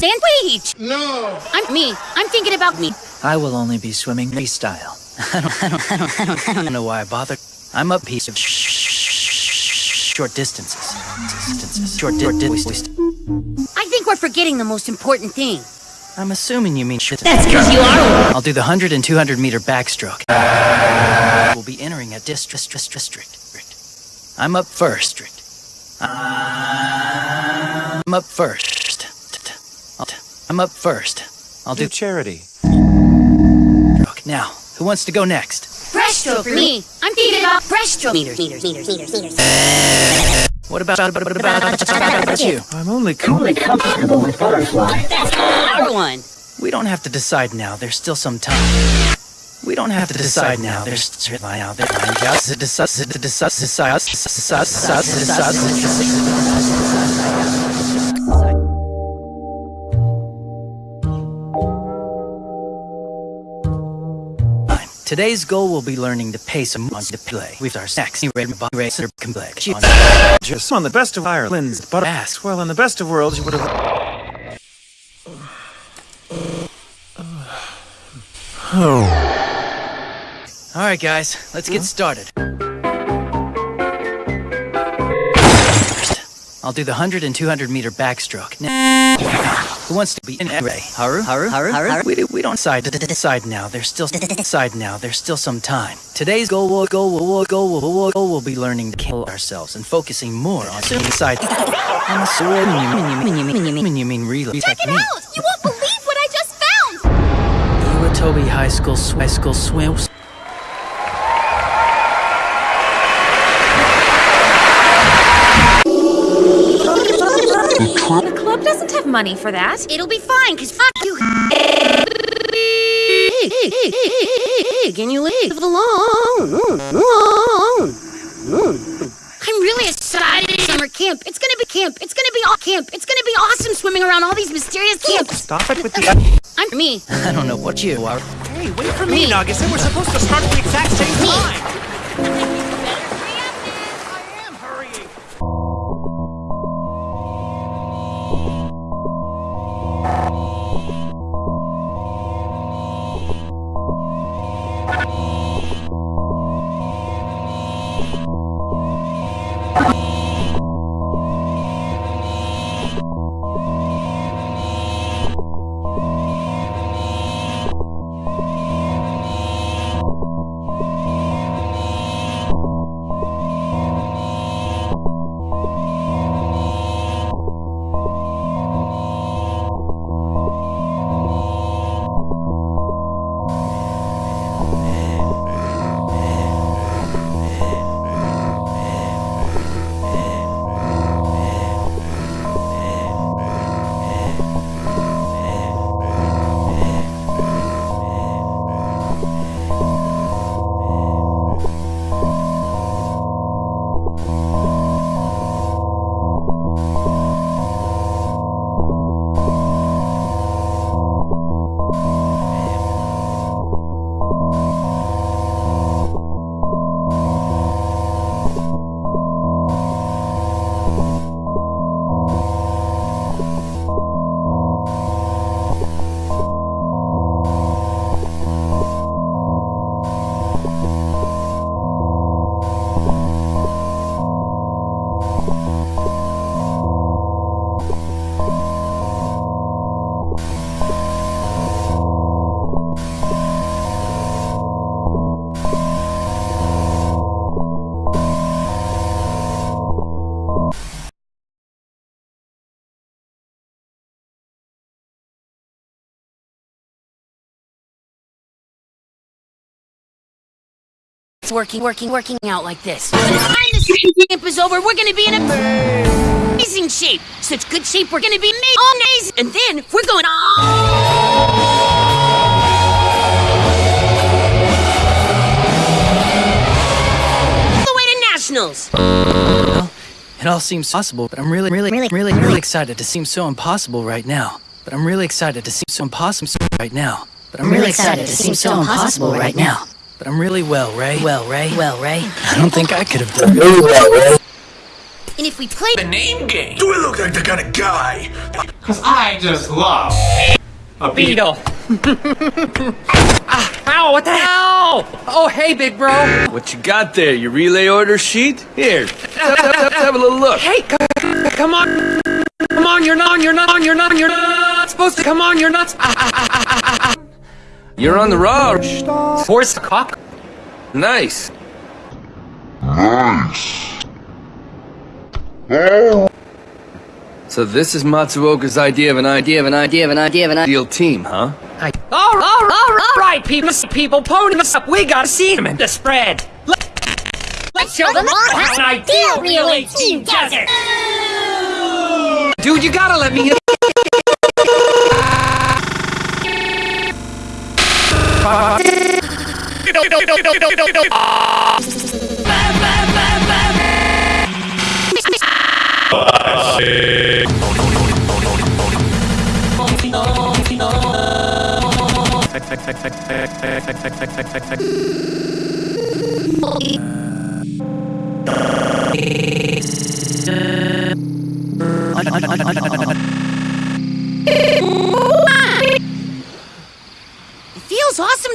sandwich! No! I'm me. I'm thinking about me. I will only be swimming freestyle. I don't, I don't, I don't, I don't, I don't know why I bother. I'm a piece of short distances. Distances. Short, distances. I think we're forgetting the most important thing. I'm assuming you mean shit. That's because you are. I'll do the 100 and 200 meter backstroke. We'll be entering a district. district. I'm up first. I'm up first. I'm up first. I'll do charity. Now, who wants to go next? Breaststroke for me. I'm thinking about breaststroke. Meters, meters, meters, meters, meters. What about, about, about, about, about, about you? I'm only only comfortable with butterfly. That's our one. We don't have to decide now. There's still some time. We don't have to decide now. There's still now. There's just decide. Decide. Decide. Decide. Decide. Today's goal will be learning to pace a on to play with our sexy red racer complexion. Just on the best of Ireland's but ask well in the best of worlds you would have Oh. All right, guys, let's get started. I'll do the 100 and 200 meter backstroke. Now, who wants to be in array? Haru? Haru? Haru? Haru? We, we don't decide to decide now. There's still decide now. There's still some time. Today's goal will go will go will will go will be learning to kill ourselves and focusing more on suicide. I'm assuming you mean you you really Check it out! You won't believe what I just found! Iwatobi High School High School Swim. The doesn't have money for that. It'll be fine, cause fuck you. Hey, hey, hey, hey, hey, hey, can you leave it alone? Alone. I'm really excited. Summer camp. It's gonna be camp. It's gonna be all camp. It's gonna be awesome swimming around all these mysterious camps. Stop it with the. I'm me. I don't know what you are. Hey, wait for me, Nugget. We're supposed to start at the exact same Me. time. It's working, working, working out like this. By the time camp is over, we're gonna be in amazing shape. Such good shape, we're gonna be amazing. And then we're going nationals. Well, it all seems possible, but I'm really, really, really, really, really excited to seem so impossible right now. But I'm really excited to seem so impossible right now. But I'm really excited to seem so impossible right now. But I'm really well, Ray. Well, Ray. Well, Ray. I don't think I could have done it. And if we play The name game? Do I look like the kind of guy? Cause I just love A beetle. ah, ow, what the hell? Oh, hey, big bro. What you got there? Your relay order sheet? Here, have, have- have a little look. Hey, c- c- come on. Come on, you're not, you're not, you're not, you're not supposed to. Come on, you're not. Ah, ah, ah, ah, ah, ah. You're on the raw. Force cock. Nice. Oh. So this is Matsuoka's idea of an idea of an idea of an idea of an ideal team, huh? I, all, all, all, all right, people, people, pony us up. We gotta see him in the spread. Let, let's show them how an ideal relay team does it. Dude, you gotta let me. It